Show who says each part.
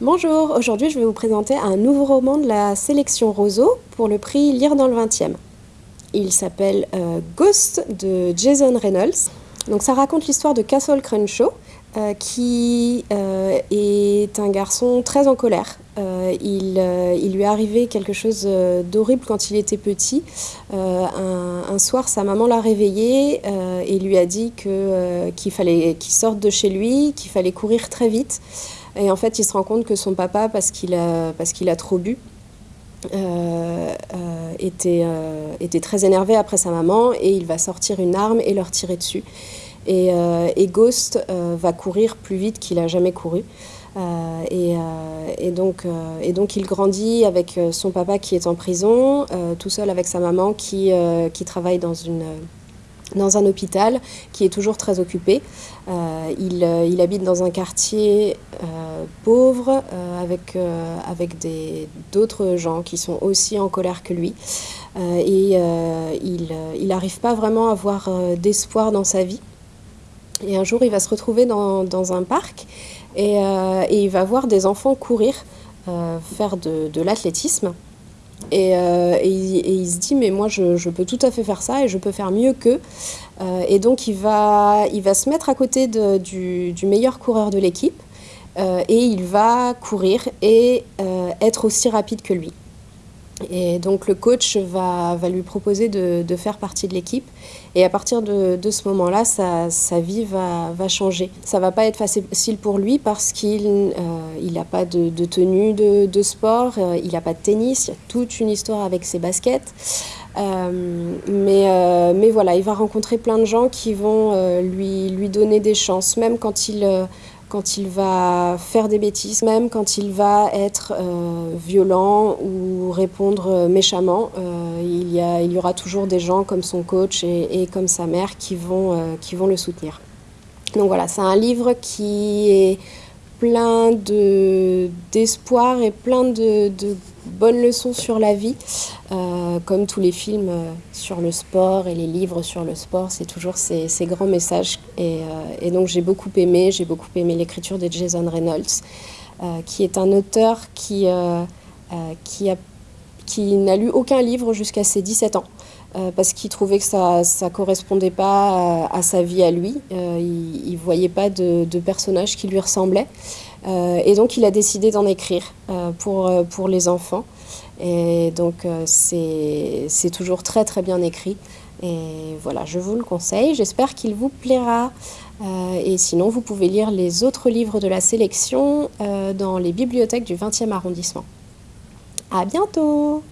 Speaker 1: Bonjour, aujourd'hui je vais vous présenter un nouveau roman de la sélection Roseau pour le prix Lire dans le 20e. Il s'appelle euh, Ghost de Jason Reynolds. Donc ça raconte l'histoire de Castle Crenshaw, euh, qui euh, est un garçon très en colère. Il, lui est arrivé quelque chose d'horrible quand il était petit. Un, un, soir, sa maman l'a réveillé et lui a dit qu'il fallait qu'il sorte de chez lui, qu'il fallait courir très vite. Et en fait, il se rend compte que son papa, parce qu'il a, parce qu'il a trop bu, euh, euh, était, euh, était très énervé après sa maman et il va sortir une arme et leur tirer dessus. Et, et Ghost va courir plus vite qu'il a jamais couru. Et, et, donc, et donc il grandit avec son papa qui est en prison, tout seul avec sa maman qui, qui travaille dans une dans un hôpital qui est toujours très occupé. Euh, il, euh, il, habite dans un quartier euh, pauvre avec, avec d'autres gens qui sont aussi en colère que lui. et il n'arrive pas vraiment à avoir d'espoir dans sa vie. Et un jour, il va se retrouver dans, dans un parc et, et, il va voir des enfants courir, faire de, de l'athlétisme. Euh, et, il, se dit, mais moi, je, peux tout à fait faire ça et je peux faire mieux qu'eux. Euh, et donc, il va, il va se mettre à côté du, meilleur coureur de l'équipe euh, et il va courir et être aussi rapide que lui. Et donc le coach va, lui proposer de, faire partie de l'équipe. Et à partir de, ce moment-là, sa, vie va, changer. Ça va pas être facile pour lui parce qu'il euh, n'a pas de, tenue de, sport, euh, il n'a pas de tennis, il y a toute une histoire avec ses baskets. Euh, mais, euh, mais voilà, il va rencontrer plein de gens qui vont euh, lui, lui donner des chances, même quand il quand il va faire des bêtises, même quand il va être euh, violent ou répondre euh, méchamment, euh, il, y a, il, y aura toujours des gens comme son coach et, comme sa mère qui vont, qui vont le soutenir. Donc voilà, c'est un livre qui est plein d'espoir et plein de, de, bonnes leçons sur la vie, comme tous les films euh, sur le sport et les livres sur le sport, c'est toujours ces, grands messages. Et, euh, et donc j'ai beaucoup aimé, j'ai beaucoup aimé l'écriture de Jason Reynolds, euh, qui est un auteur qui, euh, euh, qui, n'a lu aucun livre jusqu'à ses 17 ans. Euh, parce qu'il trouvait que ça ne correspondait pas à, sa vie à lui. Euh, il ne voyait pas de, de, personnage qui lui ressemblait. Euh, et donc il a décidé d'en écrire euh, pour, euh, pour les enfants. Et donc c'est toujours très très bien écrit. Et voilà, je vous le conseille. J'espère qu'il vous plaira. et sinon, vous pouvez lire les autres livres de la sélection dans les bibliothèques du 20e arrondissement. À bientôt